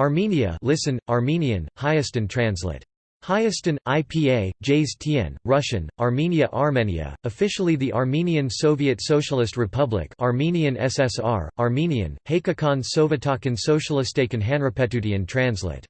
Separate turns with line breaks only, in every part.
Armenia listen, Armenian, Hyaston translate. Hyaston, IPA, Jays Tien, Russian, Armenia Armenia, officially the Armenian Soviet Socialist Republic Armenian SSR, Armenian, Haikakan Sovetakan Socialistakan Hanrapetutian translate.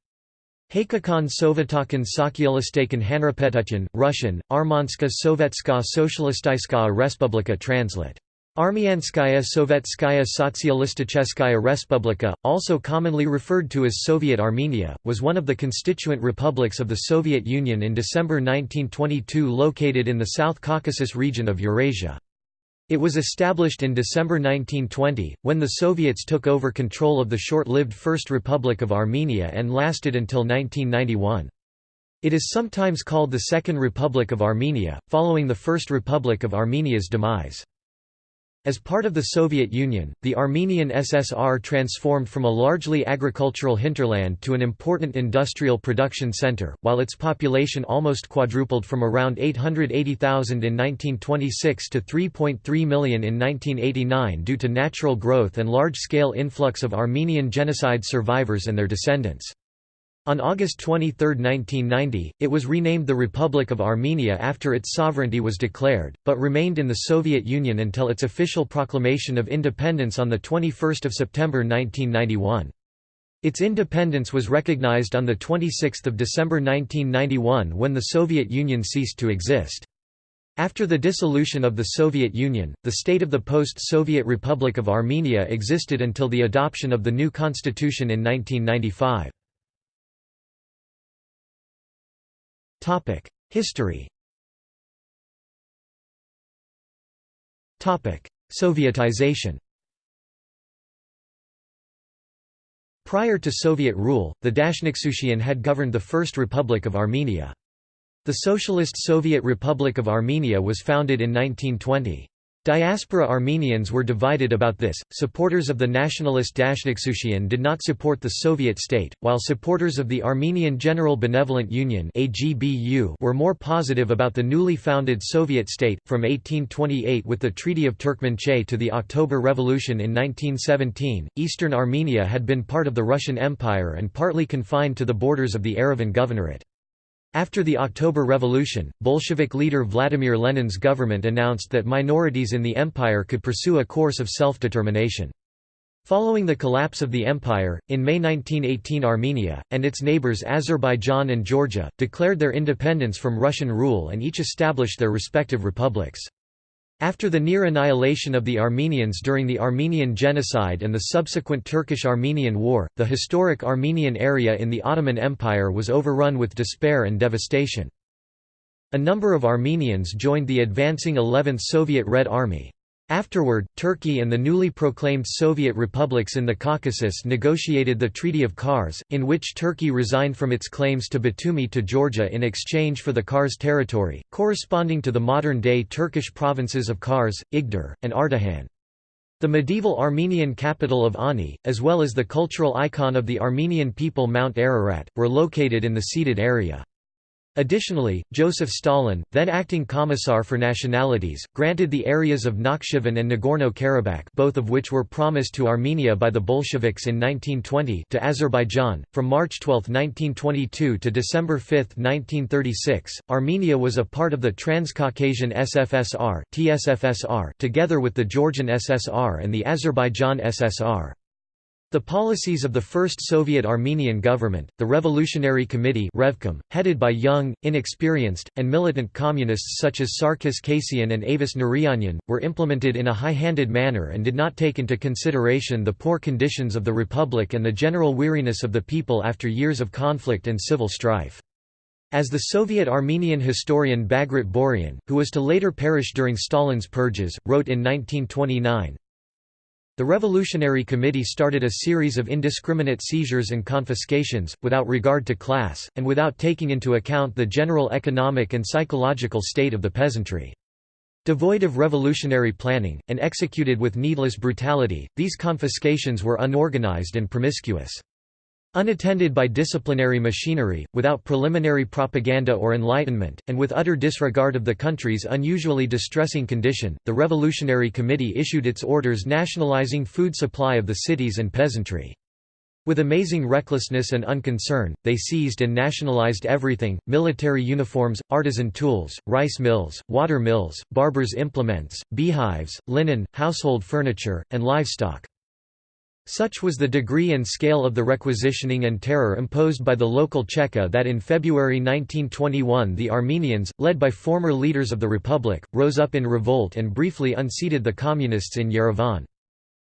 Haikakan Sovetakan Sokyalistakan Hanrapetutian, Russian, Armanska Sovetska Socialistaiskaya Respublika translate. Armianskaya Sovetskaya Sotsialisticheskaya Respublika, also commonly referred to as Soviet Armenia, was one of the constituent republics of the Soviet Union in December 1922 located in the South Caucasus region of Eurasia. It was established in December 1920, when the Soviets took over control of the short-lived First Republic of Armenia and lasted until 1991. It is sometimes called the Second Republic of Armenia, following the First Republic of Armenia's demise. As part of the Soviet Union, the Armenian SSR transformed from a largely agricultural hinterland to an important industrial production center, while its population almost quadrupled from around 880,000 in 1926 to 3.3 million in 1989 due to natural growth and large-scale influx of Armenian genocide survivors and their descendants. On August 23, 1990, it was renamed the Republic of Armenia after its sovereignty was declared, but remained in the Soviet Union until its official proclamation of independence on 21 September 1991. Its independence was recognized on 26 December 1991 when the Soviet Union ceased to exist. After the dissolution of the Soviet Union, the state of the post-Soviet Republic of Armenia existed until the adoption of the new constitution in 1995. Topic: History. Topic: Sovietization. Prior to Soviet rule, the Dashnaktsutyun had governed the First Republic of Armenia. The Socialist Soviet Republic of Armenia was founded in 1920. Diaspora Armenians were divided about this, supporters of the nationalist Dashnaktsutyun did not support the Soviet state, while supporters of the Armenian General Benevolent Union were more positive about the newly founded Soviet state. From 1828 with the Treaty of Turkmenchay to the October Revolution in 1917, eastern Armenia had been part of the Russian Empire and partly confined to the borders of the Yerevan Governorate. After the October Revolution, Bolshevik leader Vladimir Lenin's government announced that minorities in the empire could pursue a course of self-determination. Following the collapse of the empire, in May 1918 Armenia, and its neighbors Azerbaijan and Georgia, declared their independence from Russian rule and each established their respective republics. After the near annihilation of the Armenians during the Armenian Genocide and the subsequent Turkish-Armenian War, the historic Armenian area in the Ottoman Empire was overrun with despair and devastation. A number of Armenians joined the advancing 11th Soviet Red Army. Afterward, Turkey and the newly proclaimed Soviet republics in the Caucasus negotiated the Treaty of Kars, in which Turkey resigned from its claims to Batumi to Georgia in exchange for the Kars territory, corresponding to the modern-day Turkish provinces of Kars, Igdir, and Ardahan. The medieval Armenian capital of Ani, as well as the cultural icon of the Armenian people Mount Ararat, were located in the ceded area. Additionally, Joseph Stalin, then acting Commissar for Nationalities, granted the areas of Nakhchivan and Nagorno-Karabakh both of which were promised to Armenia by the Bolsheviks in 1920 to Azerbaijan. From March 12, 1922 to December 5, 1936, Armenia was a part of the Transcaucasian SFSR (TSFSR) together with the Georgian SSR and the Azerbaijan SSR. The policies of the first Soviet Armenian government, the Revolutionary Committee Revcom, headed by young, inexperienced, and militant communists such as Sarkis Kasian and Avis Nurijanyan, were implemented in a high-handed manner and did not take into consideration the poor conditions of the republic and the general weariness of the people after years of conflict and civil strife. As the Soviet Armenian historian Bagrat Boryan, who was to later perish during Stalin's purges, wrote in 1929, the Revolutionary Committee started a series of indiscriminate seizures and confiscations, without regard to class, and without taking into account the general economic and psychological state of the peasantry. Devoid of revolutionary planning, and executed with needless brutality, these confiscations were unorganized and promiscuous. Unattended by disciplinary machinery, without preliminary propaganda or enlightenment, and with utter disregard of the country's unusually distressing condition, the Revolutionary Committee issued its orders nationalizing food supply of the cities and peasantry. With amazing recklessness and unconcern, they seized and nationalized everything, military uniforms, artisan tools, rice mills, water mills, barbers' implements, beehives, linen, household furniture, and livestock. Such was the degree and scale of the requisitioning and terror imposed by the local Cheka that in February 1921 the Armenians, led by former leaders of the Republic, rose up in revolt and briefly unseated the Communists in Yerevan.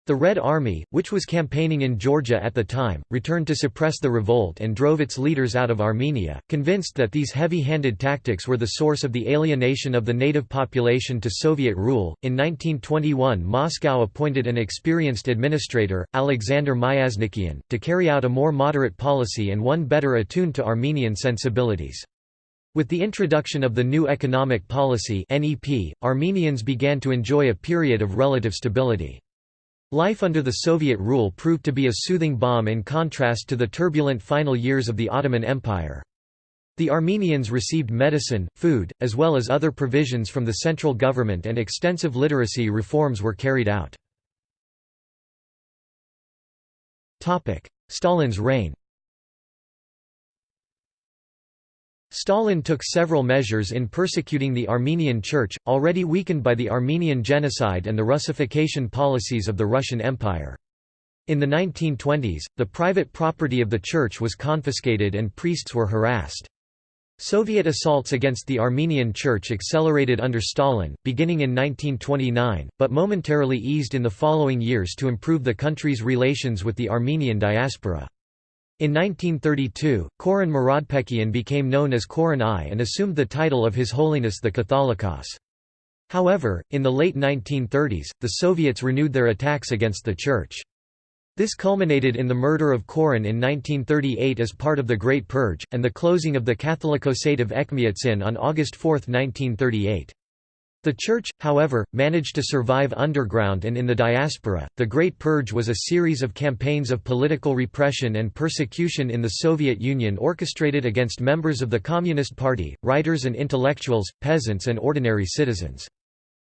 The Red Army, which was campaigning in Georgia at the time, returned to suppress the revolt and drove its leaders out of Armenia, convinced that these heavy-handed tactics were the source of the alienation of the native population to Soviet rule. In 1921, Moscow appointed an experienced administrator, Alexander Myasnikian, to carry out a more moderate policy and one better attuned to Armenian sensibilities. With the introduction of the new economic policy Armenians began to enjoy a period of relative stability. Life under the Soviet rule proved to be a soothing balm in contrast to the turbulent final years of the Ottoman Empire. The Armenians received medicine, food, as well as other provisions from the central government and extensive literacy reforms were carried out. Stalin's reign Stalin took several measures in persecuting the Armenian Church, already weakened by the Armenian genocide and the Russification policies of the Russian Empire. In the 1920s, the private property of the church was confiscated and priests were harassed. Soviet assaults against the Armenian Church accelerated under Stalin, beginning in 1929, but momentarily eased in the following years to improve the country's relations with the Armenian diaspora. In 1932, Khoren Muradbekian became known as Khoren I and assumed the title of His Holiness the Catholicos. However, in the late 1930s, the Soviets renewed their attacks against the Church. This culminated in the murder of Khoren in 1938 as part of the Great Purge, and the closing of the Catholicosate of Echmiadzin on August 4, 1938. The Church, however, managed to survive underground and in the diaspora. The Great Purge was a series of campaigns of political repression and persecution in the Soviet Union orchestrated against members of the Communist Party, writers and intellectuals, peasants, and ordinary citizens.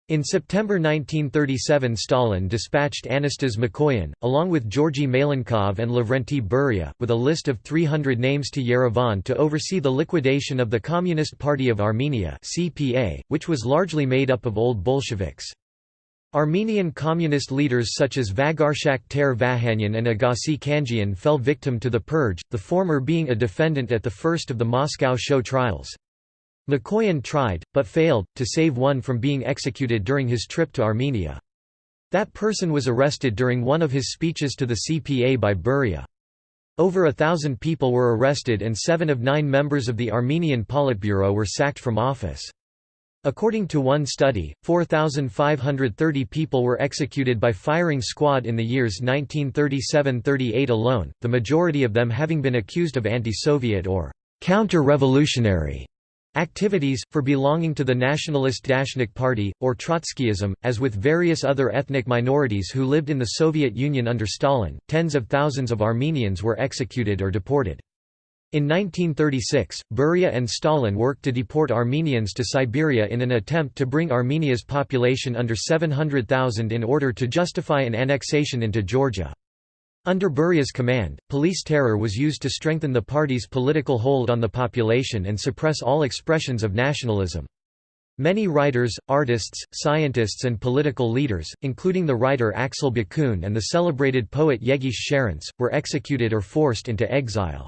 In September 1937 Stalin dispatched Anastas Mikoyan, along with Georgy Malenkov and Lavrenti Beria, with a list of 300 names to Yerevan to oversee the liquidation of the Communist Party of Armenia CPA, which was largely made up of old Bolsheviks. Armenian communist leaders such as Vagarshak Ter Vahanyan and Agassi Khanjian fell victim to the purge, the former being a defendant at the first of the Moscow show trials. Mikoyan tried, but failed, to save one from being executed during his trip to Armenia. That person was arrested during one of his speeches to the CPA by Beria. Over a thousand people were arrested and seven of nine members of the Armenian Politburo were sacked from office. According to one study, 4,530 people were executed by firing squad in the years 1937–38 alone, the majority of them having been accused of anti-Soviet or counter-revolutionary Activities, for belonging to the nationalist Dashnak Party, or Trotskyism, as with various other ethnic minorities who lived in the Soviet Union under Stalin, tens of thousands of Armenians were executed or deported. In 1936, Beria and Stalin worked to deport Armenians to Siberia in an attempt to bring Armenia's population under 700,000 in order to justify an annexation into Georgia. Under Beria's command, police terror was used to strengthen the party's political hold on the population and suppress all expressions of nationalism. Many writers, artists, scientists and political leaders, including the writer Aksel Bakunts and the celebrated poet Yeghishe Charents, were executed or forced into exile.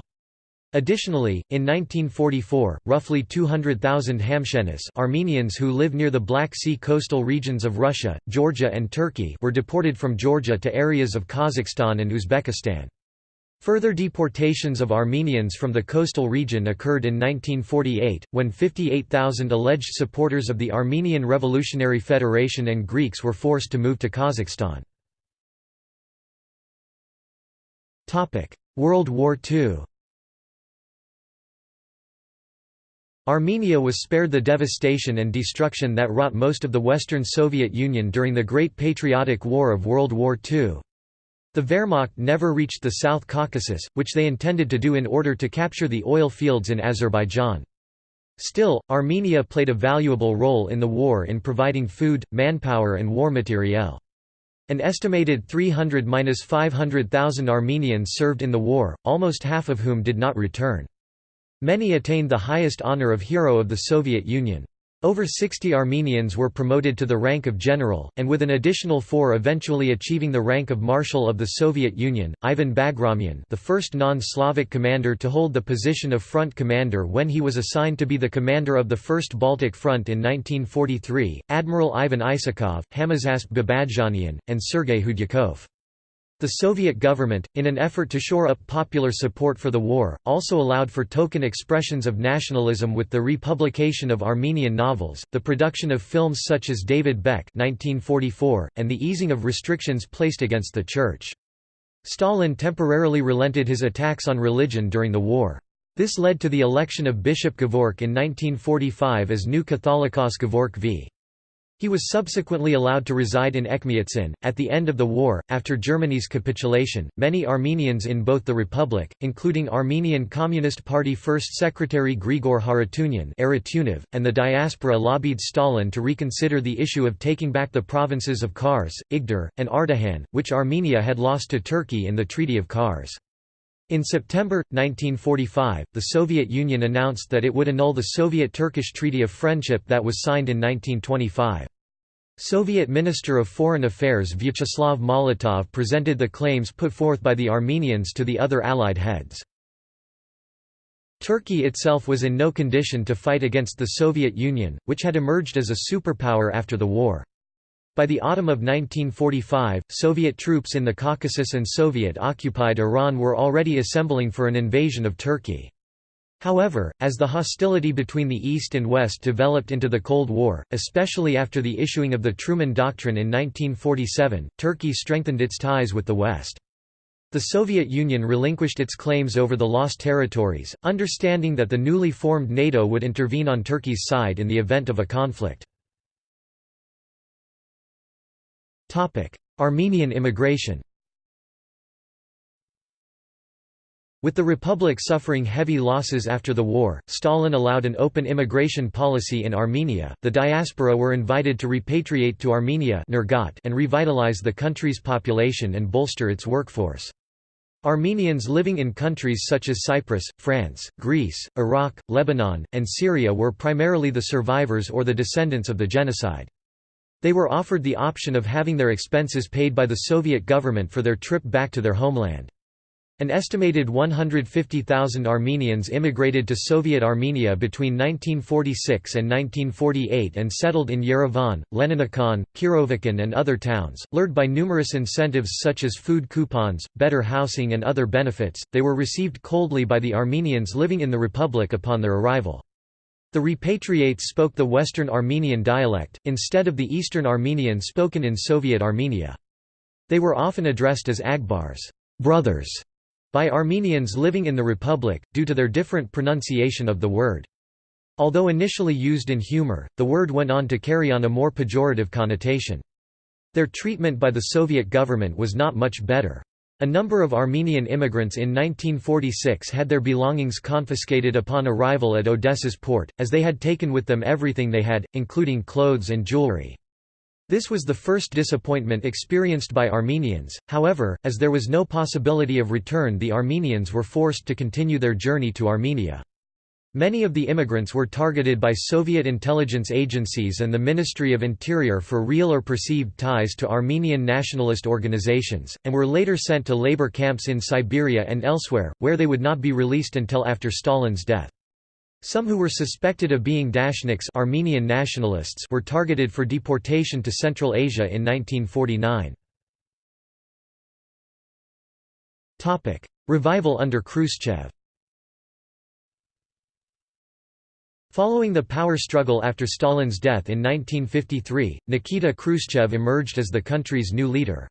Additionally, in 1944, roughly 200,000 Hamshenis Armenians who live near the Black Sea coastal regions of Russia, Georgia and Turkey were deported from Georgia to areas of Kazakhstan and Uzbekistan. Further deportations of Armenians from the coastal region occurred in 1948, when 58,000 alleged supporters of the Armenian Revolutionary Federation and Greeks were forced to move to Kazakhstan. World War II Armenia was spared the devastation and destruction that wrought most of the Western Soviet Union during the Great Patriotic War of World War II. The Wehrmacht never reached the South Caucasus, which they intended to do in order to capture the oil fields in Azerbaijan. Still, Armenia played a valuable role in the war in providing food, manpower and war materiel. An estimated 300–500,000 Armenians served in the war, almost half of whom did not return. Many attained the highest honor of Hero of the Soviet Union. Over 60 Armenians were promoted to the rank of general, and with an additional four eventually achieving the rank of Marshal of the Soviet Union, Ivan Bagramyan the first non-Slavic commander to hold the position of front commander when he was assigned to be the commander of the First Baltic Front in 1943, Admiral Ivan Isakov, Hamazasp Babadjanian, and Sergei Khudyakov. The Soviet government, in an effort to shore up popular support for the war, also allowed for token expressions of nationalism with the republication of Armenian novels, the production of films such as David Bek 1944, and the easing of restrictions placed against the Church. Stalin temporarily relented his attacks on religion during the war. This led to the election of Bishop Gevork in 1945 as new Catholicos Gevork v. He was subsequently allowed to reside in Etchmiadzin. At the end of the war, after Germany's capitulation, many Armenians in both the republic, including Armenian Communist Party First Secretary Grigor Harutyunyan and the diaspora lobbied Stalin to reconsider the issue of taking back the provinces of Kars, Igdir, and Ardahan, which Armenia had lost to Turkey in the Treaty of Kars. In September, 1945, the Soviet Union announced that it would annul the Soviet-Turkish Treaty of Friendship that was signed in 1925. Soviet Minister of Foreign Affairs Vyacheslav Molotov presented the claims put forth by the Armenians to the other Allied heads. Turkey itself was in no condition to fight against the Soviet Union, which had emerged as a superpower after the war. By the autumn of 1945, Soviet troops in the Caucasus and Soviet-occupied Iran were already assembling for an invasion of Turkey. However, as the hostility between the East and West developed into the Cold War, especially after the issuing of the Truman Doctrine in 1947, Turkey strengthened its ties with the West. The Soviet Union relinquished its claims over the lost territories, understanding that the newly formed NATO would intervene on Turkey's side in the event of a conflict. Armenian immigration With the republic suffering heavy losses after the war, Stalin allowed an open immigration policy in Armenia. The diaspora were invited to repatriate to Armenia and revitalize the country's population and bolster its workforce. Armenians living in countries such as Cyprus, France, Greece, Iraq, Lebanon, and Syria were primarily the survivors or the descendants of the genocide. They were offered the option of having their expenses paid by the Soviet government for their trip back to their homeland. An estimated 150,000 Armenians immigrated to Soviet Armenia between 1946 and 1948 and settled in Yerevan, Leninakan, Kirovakan and other towns. Lured by numerous incentives such as food coupons, better housing and other benefits, they were received coldly by the Armenians living in the republic upon their arrival. The repatriates spoke the Western Armenian dialect, instead of the Eastern Armenian spoken in Soviet Armenia. They were often addressed as Agbars brothers", by Armenians living in the Republic, due to their different pronunciation of the word. Although initially used in humor, the word went on to carry on a more pejorative connotation. Their treatment by the Soviet government was not much better. A number of Armenian immigrants in 1946 had their belongings confiscated upon arrival at Odessa's port, as they had taken with them everything they had, including clothes and jewelry. This was the first disappointment experienced by Armenians, however, as there was no possibility of return the Armenians were forced to continue their journey to Armenia. Many of the immigrants were targeted by Soviet intelligence agencies and the Ministry of Interior for real or perceived ties to Armenian nationalist organizations, and were later sent to labor camps in Siberia and elsewhere, where they would not be released until after Stalin's death. Some who were suspected of being Dashnaks Armenian nationalists were targeted for deportation to Central Asia in 1949. Revival under Khrushchev Following the power struggle after Stalin's death in 1953, Nikita Khrushchev emerged as the country's new leader.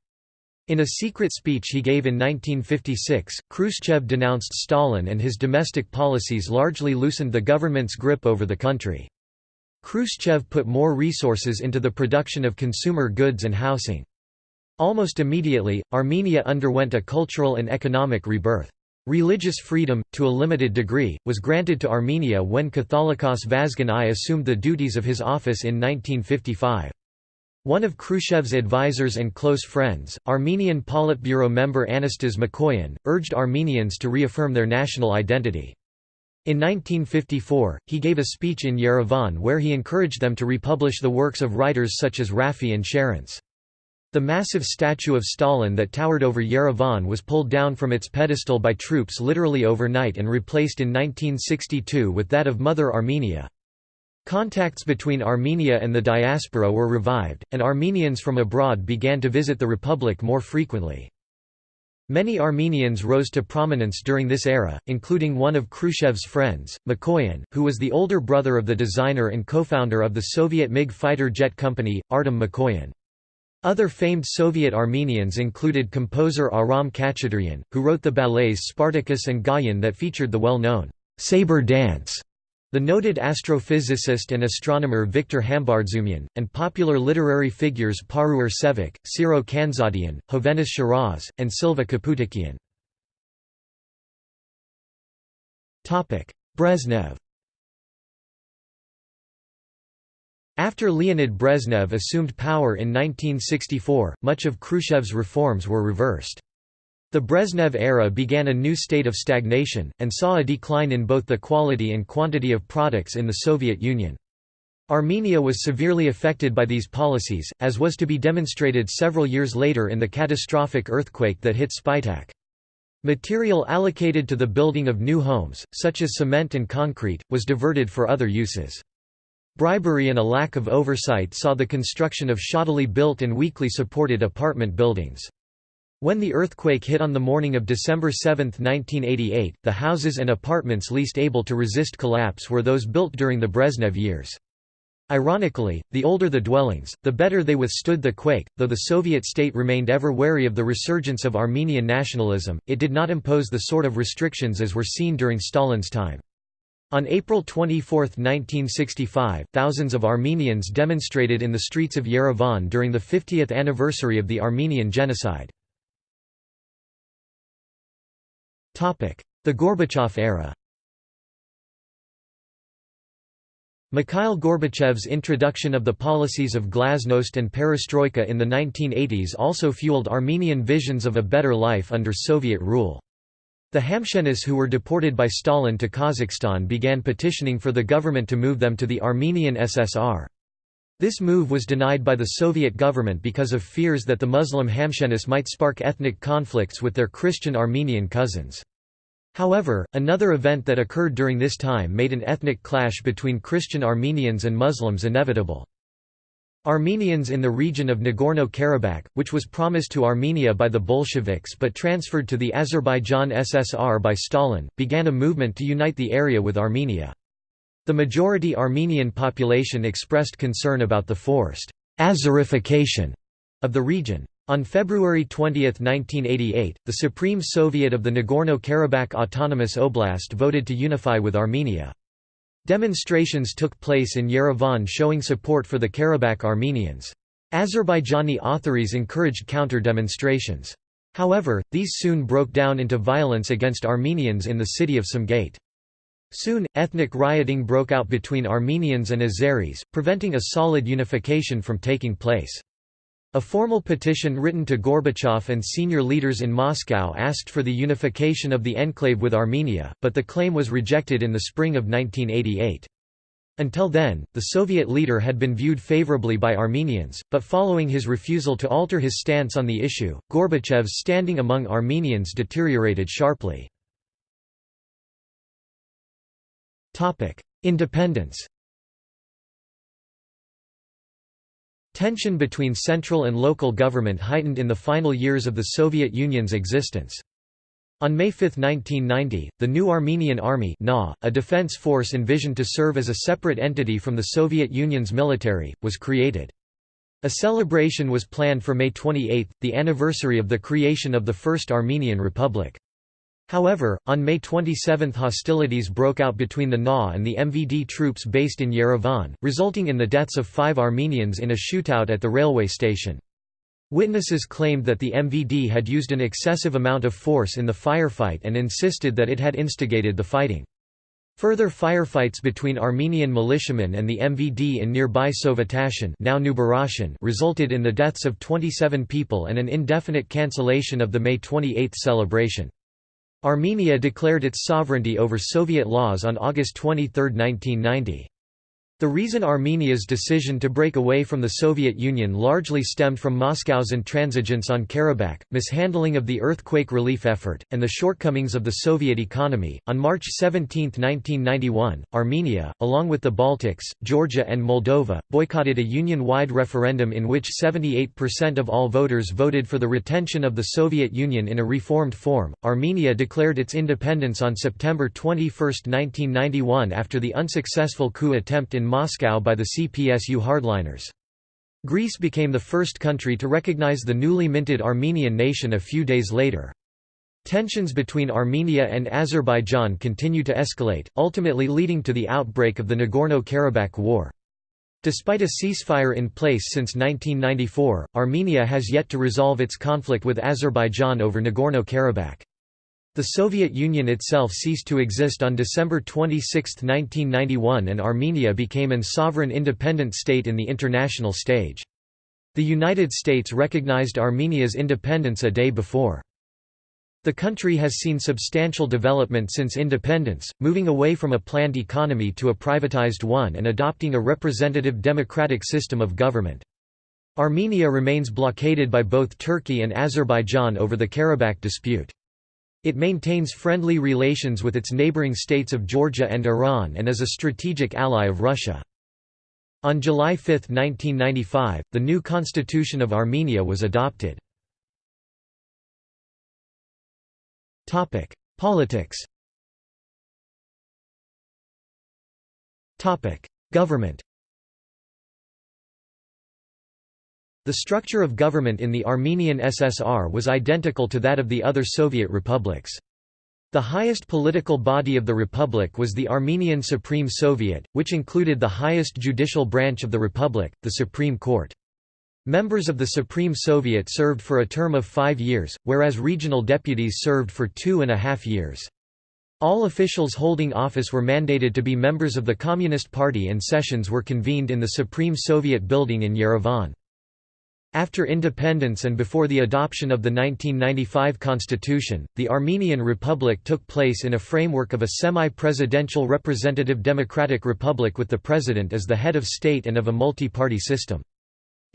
In a secret speech he gave in 1956, Khrushchev denounced Stalin and his domestic policies largely loosened the government's grip over the country. Khrushchev put more resources into the production of consumer goods and housing. Almost immediately, Armenia underwent a cultural and economic rebirth. Religious freedom, to a limited degree, was granted to Armenia when Catholicos Vazgen I assumed the duties of his office in 1955. One of Khrushchev's advisors and close friends, Armenian Politburo member Anastas Mikoyan, urged Armenians to reaffirm their national identity. In 1954, he gave a speech in Yerevan where he encouraged them to republish the works of writers such as Raffi and Sharents. The massive statue of Stalin that towered over Yerevan was pulled down from its pedestal by troops literally overnight and replaced in 1962 with that of Mother Armenia. Contacts between Armenia and the diaspora were revived, and Armenians from abroad began to visit the republic more frequently. Many Armenians rose to prominence during this era, including one of Khrushchev's friends, Mikoyan, who was the older brother of the designer and co-founder of the Soviet MiG fighter jet company, Artem Mikoyan. Other famed Soviet Armenians included composer Aram Khachaturian, who wrote the ballets Spartacus and Gayan that featured the well-known «saber dance», the noted astrophysicist and astronomer Viktor Hambardzumian, and popular literary figures Paruyr Sevak, Sero Khanzadian, Hovhannes Shiraz, and Silva Kaputikian. Brezhnev After Leonid Brezhnev assumed power in 1964, much of Khrushchev's reforms were reversed. The Brezhnev era began a new state of stagnation, and saw a decline in both the quality and quantity of products in the Soviet Union. Armenia was severely affected by these policies, as was to be demonstrated several years later in the catastrophic earthquake that hit Spitak. Material allocated to the building of new homes, such as cement and concrete, was diverted for other uses. Bribery and a lack of oversight saw the construction of shoddily built and weakly supported apartment buildings. When the earthquake hit on the morning of December 7, 1988, the houses and apartments least able to resist collapse were those built during the Brezhnev years. Ironically, the older the dwellings, the better they withstood the quake. Though the Soviet state remained ever wary of the resurgence of Armenian nationalism, it did not impose the sort of restrictions as were seen during Stalin's time. On April 24, 1965, thousands of Armenians demonstrated in the streets of Yerevan during the 50th anniversary of the Armenian Genocide. The Gorbachev era Mikhail Gorbachev's introduction of the policies of glasnost and perestroika in the 1980s also fueled Armenian visions of a better life under Soviet rule. The Hamshenists who were deported by Stalin to Kazakhstan began petitioning for the government to move them to the Armenian SSR. This move was denied by the Soviet government because of fears that the Muslim Hamshenists might spark ethnic conflicts with their Christian Armenian cousins. However, another event that occurred during this time made an ethnic clash between Christian Armenians and Muslims inevitable. Armenians in the region of Nagorno-Karabakh, which was promised to Armenia by the Bolsheviks but transferred to the Azerbaijan SSR by Stalin, began a movement to unite the area with Armenia. The majority Armenian population expressed concern about the forced «Azerification» of the region. On February 20, 1988, the Supreme Soviet of the Nagorno-Karabakh Autonomous Oblast voted to unify with Armenia. Demonstrations took place in Yerevan showing support for the Karabakh Armenians. Azerbaijani authorities encouraged counter-demonstrations. However, these soon broke down into violence against Armenians in the city of Sumgait. Soon, ethnic rioting broke out between Armenians and Azeris, preventing a solid unification from taking place. A formal petition written to Gorbachev and senior leaders in Moscow asked for the unification of the enclave with Armenia, but the claim was rejected in the spring of 1988. Until then, the Soviet leader had been viewed favorably by Armenians, but following his refusal to alter his stance on the issue, Gorbachev's standing among Armenians deteriorated sharply. Independence Tension between central and local government heightened in the final years of the Soviet Union's existence. On May 5, 1990, the new Armenian Army NA, a defense force envisioned to serve as a separate entity from the Soviet Union's military, was created. A celebration was planned for May 28, the anniversary of the creation of the First Armenian Republic. However, on May 27 hostilities broke out between the NA and the MVD troops based in Yerevan, resulting in the deaths of five Armenians in a shootout at the railway station. Witnesses claimed that the MVD had used an excessive amount of force in the firefight and insisted that it had instigated the fighting. Further firefights between Armenian militiamen and the MVD in nearby Sovetashen now resulted in the deaths of 27 people and an indefinite cancellation of the May 28 celebration. Armenia declared its sovereignty over Soviet laws on August 23, 1990. The reason Armenia's decision to break away from the Soviet Union largely stemmed from Moscow's intransigence on Karabakh, mishandling of the earthquake relief effort, and the shortcomings of the Soviet economy. On March 17, 1991, Armenia, along with the Baltics, Georgia, and Moldova, boycotted a union wide referendum in which 78% of all voters voted for the retention of the Soviet Union in a reformed form. Armenia declared its independence on September 21, 1991 after the unsuccessful coup attempt in Moscow by the CPSU hardliners. Greece became the first country to recognize the newly minted Armenian nation a few days later. Tensions between Armenia and Azerbaijan continue to escalate, ultimately leading to the outbreak of the Nagorno-Karabakh War. Despite a ceasefire in place since 1994, Armenia has yet to resolve its conflict with Azerbaijan over Nagorno-Karabakh. The Soviet Union itself ceased to exist on December 26, 1991 and Armenia became an sovereign independent state in the international stage. The United States recognized Armenia's independence a day before. The country has seen substantial development since independence, moving away from a planned economy to a privatized one and adopting a representative democratic system of government. Armenia remains blockaded by both Turkey and Azerbaijan over the Karabakh dispute. It maintains friendly relations with its neighboring states of Georgia and Iran and is a strategic ally of Russia. On July 5, 1995, the new constitution of Armenia was adopted. Politics Government The structure of government in the Armenian SSR was identical to that of the other Soviet republics. The highest political body of the republic was the Armenian Supreme Soviet, which included the highest judicial branch of the republic, the Supreme Court. Members of the Supreme Soviet served for a term of five years, whereas regional deputies served for two and a half years. All officials holding office were mandated to be members of the Communist Party and sessions were convened in the Supreme Soviet building in Yerevan. After independence and before the adoption of the 1995 constitution, the Armenian Republic took place in a framework of a semi-presidential representative democratic republic with the president as the head of state and of a multi-party system.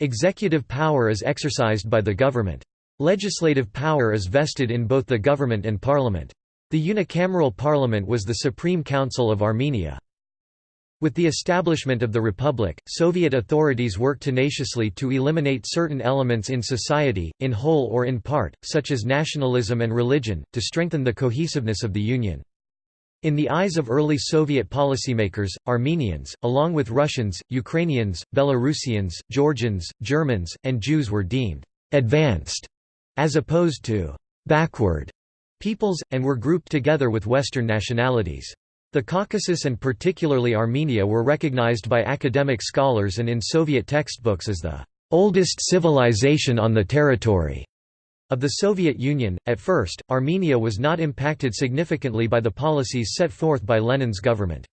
Executive power is exercised by the government. Legislative power is vested in both the government and parliament. The unicameral parliament was the Supreme Council of Armenia. With the establishment of the Republic, Soviet authorities worked tenaciously to eliminate certain elements in society, in whole or in part, such as nationalism and religion, to strengthen the cohesiveness of the Union. In the eyes of early Soviet policymakers, Armenians, along with Russians, Ukrainians, Belarusians, Georgians, Germans, and Jews were deemed «advanced» as opposed to «backward» peoples, and were grouped together with Western nationalities. The Caucasus and particularly Armenia were recognized by academic scholars and in Soviet textbooks as the oldest civilization on the territory of the Soviet Union. At first, Armenia was not impacted significantly by the policies set forth by Lenin's government.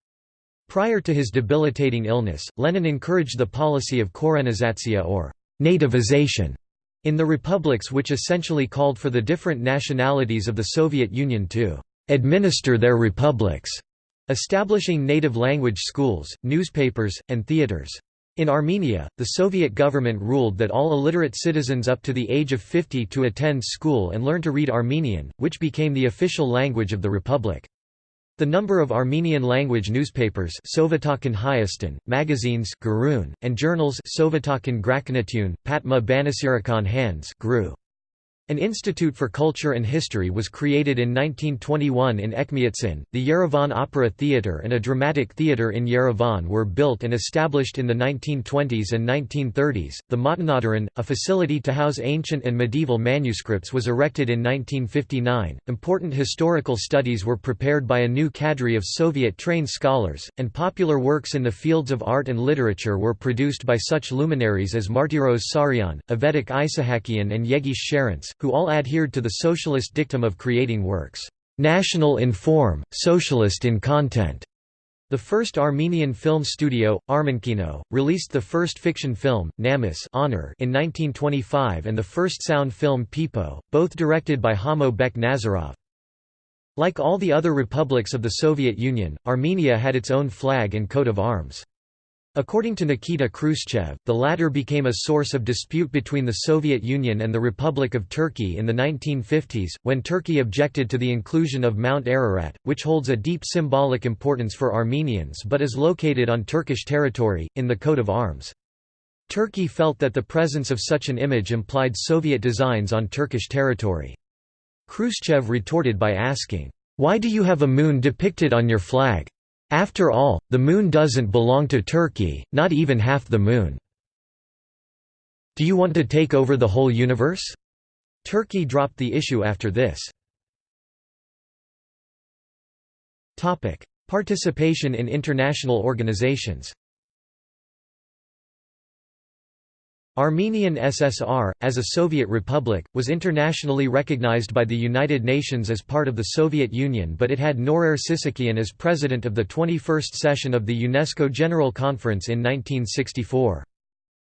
Prior to his debilitating illness, Lenin encouraged the policy of korenizatsiya or nativization in the republics which essentially called for the different nationalities of the Soviet Union to administer their republics establishing native language schools, newspapers, and theaters. In Armenia, the Soviet government ruled that all illiterate citizens up to the age of 50 to attend school and learn to read Armenian, which became the official language of the republic. The number of Armenian-language newspapers magazines and journals Patma Banasirakan Hands grew. An institute for culture and history was created in 1921 in Ekmiatsin. The Yerevan Opera Theatre and a dramatic theatre in Yerevan were built and established in the 1920s and 1930s. The Matenadaran, a facility to house ancient and medieval manuscripts, was erected in 1959. Important historical studies were prepared by a new cadre of Soviet trained scholars, and popular works in the fields of art and literature were produced by such luminaries as Martiros Saryan, Avetik Isahakian, and Yeghishe Charents who all adhered to the socialist dictum of creating works, "...national in form, socialist in content." The first Armenian film studio, Armenkino, released the first fiction film, Namus Honor in 1925 and the first sound film Pipo, both directed by Hamo Bek Nazarov. Like all the other republics of the Soviet Union, Armenia had its own flag and coat of arms. According to Nikita Khrushchev, the latter became a source of dispute between the Soviet Union and the Republic of Turkey in the 1950s, when Turkey objected to the inclusion of Mount Ararat, which holds a deep symbolic importance for Armenians but is located on Turkish territory, in the coat of arms. Turkey felt that the presence of such an image implied Soviet designs on Turkish territory. Khrushchev retorted by asking, "'Why do you have a moon depicted on your flag? After all, the moon doesn't belong to Turkey, not even half the moon. Do you want to take over the whole universe? Turkey dropped the issue after this. Participation in international organizations Armenian SSR, as a Soviet republic, was internationally recognized by the United Nations as part of the Soviet Union but it had Norair Sisakian as president of the 21st session of the UNESCO General Conference in 1964.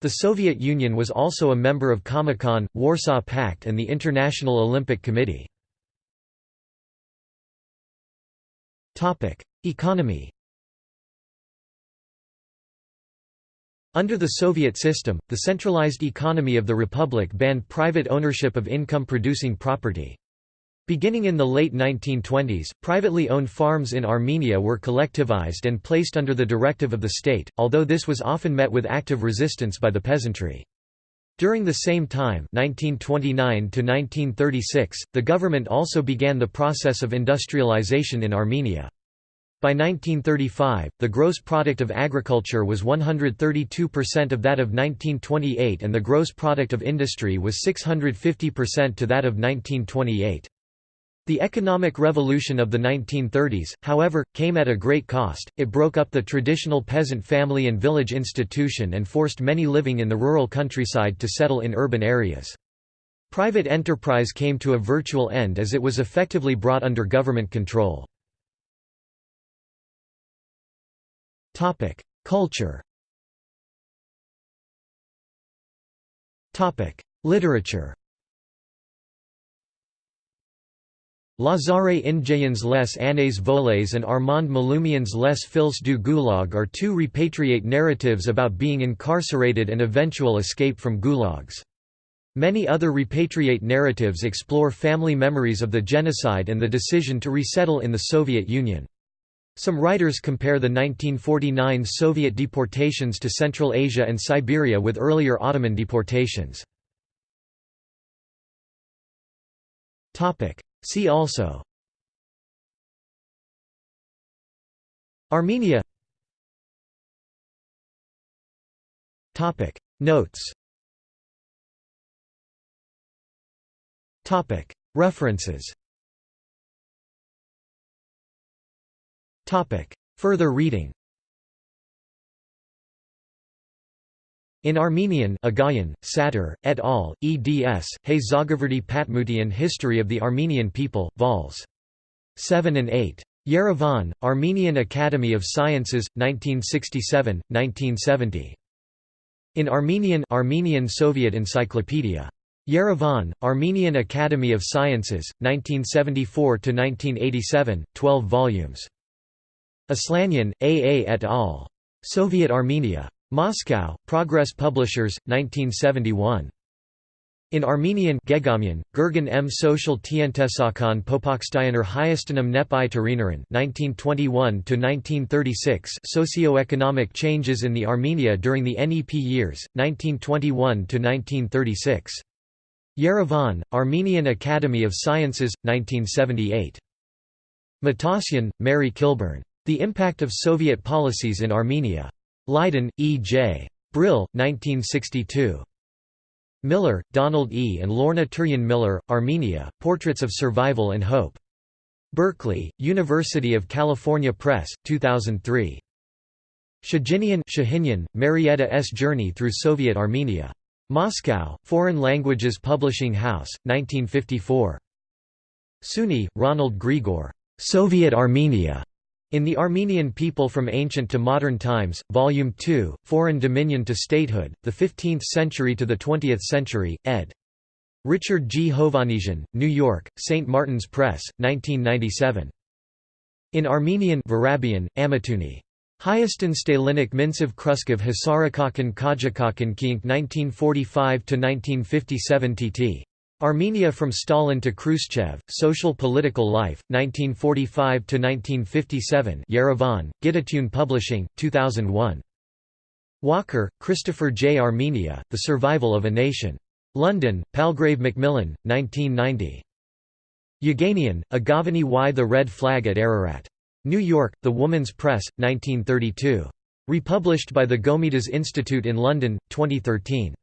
The Soviet Union was also a member of Comecon, Warsaw Pact and the International Olympic Committee. Economy Under the Soviet system, the centralized economy of the republic banned private ownership of income-producing property. Beginning in the late 1920s, privately owned farms in Armenia were collectivized and placed under the directive of the state, although this was often met with active resistance by the peasantry. During the same time 1929 the government also began the process of industrialization in Armenia. By 1935, the gross product of agriculture was 132% of that of 1928 and the gross product of industry was 650% to that of 1928. The economic revolution of the 1930s, however, came at a great cost, it broke up the traditional peasant family and village institution and forced many living in the rural countryside to settle in urban areas. Private enterprise came to a virtual end as it was effectively brought under government control. Culture. Literature. Lazare Indjayans les Années Volées and Armand Maloumian's Les Fils du Goulag are two repatriate narratives about being incarcerated and eventual escape from gulags. Many other repatriate narratives explore family memories of the genocide and the decision to resettle in the Soviet Union. Some writers compare the 1949 Soviet deportations to Central Asia and Siberia with earlier Ottoman deportations. See also Armenia Notes References Topic. Further reading In Armenian Agayan, Satur, et al., eds, Hey Zagoverdi Patmutian History of the Armenian People, vols. 7 and 8. Yerevan, Armenian Academy of Sciences, 1967, 1970. In Armenian Armenian Soviet Encyclopedia. Yerevan, Armenian Academy of Sciences, 1974–1987, 12 volumes. Aslanyan, A. A. et al. Soviet Armenia. Moscow, Progress Publishers, 1971. In Armenian Gegamian, Gergan m social tientesakan popokstyaner hyastanum Nepi i 1921–1936 Socioeconomic changes in the Armenia during the NEP years, 1921–1936. Yerevan, Armenian Academy of Sciences, 1978. Matossian, Mary Kilburn. The Impact of Soviet Policies in Armenia. Leiden, E. J. Brill, 1962. Miller, Donald E. and Lorna Turian Miller, Armenia, Portraits of Survival and Hope. Berkeley, University of California Press, 2003. Shahinian, Shahinian Marietta S. Journey Through Soviet Armenia. Moscow, Foreign Languages Publishing House, 1954. Suny, Ronald Grigor. Soviet Armenia. In The Armenian People from Ancient to Modern Times, Volume 2, Foreign Dominion to Statehood, the 15th Century to the 20th Century, ed. Richard G. Hovannisian, New York, St. Martin's Press, 1997. In Armenian Varabian, Amatuni. Hyaston Stalinik Mincev Kruskov Hasarakakan Kajakakan Kink 1945–1957 tt. Armenia from Stalin to Khrushchev, Social-Political Life, 1945–1957 Yerevan, Gitutyun Publishing, 2001. Walker, Christopher J. Armenia, The Survival of a Nation. London, Palgrave Macmillan, 1990. Yeghenian, Aghavnie Y. The Red Flag at Ararat. New York, The Woman's Press, 1932. Republished by the Gomidas Institute in London, 2013.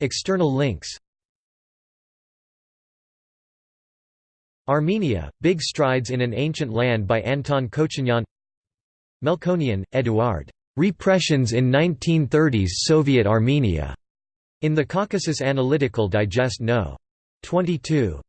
External links Armenia, Big Strides in an Ancient Land by Anton Kochinyan Melkonian, Eduard. Repressions in 1930s Soviet Armenia. In the Caucasus Analytical Digest No. 22.